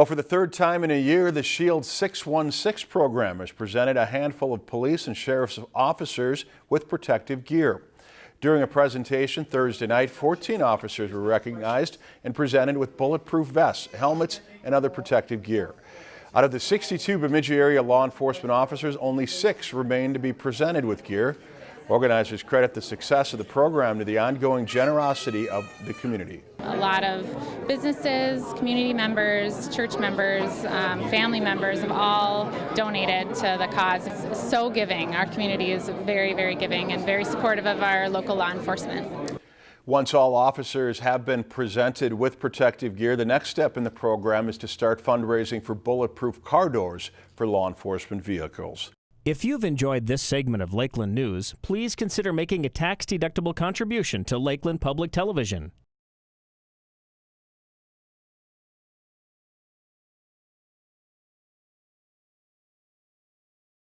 Well, for the third time in a year, the Shield 616 program has presented a handful of police and sheriff's officers with protective gear. During a presentation Thursday night, 14 officers were recognized and presented with bulletproof vests, helmets, and other protective gear. Out of the 62 Bemidji area law enforcement officers, only six remain to be presented with gear. Organizers credit the success of the program to the ongoing generosity of the community. A lot of businesses, community members, church members, um, family members have all donated to the cause. It's so giving. Our community is very, very giving and very supportive of our local law enforcement. Once all officers have been presented with protective gear, the next step in the program is to start fundraising for bulletproof car doors for law enforcement vehicles. If you've enjoyed this segment of Lakeland News, please consider making a tax-deductible contribution to Lakeland Public Television.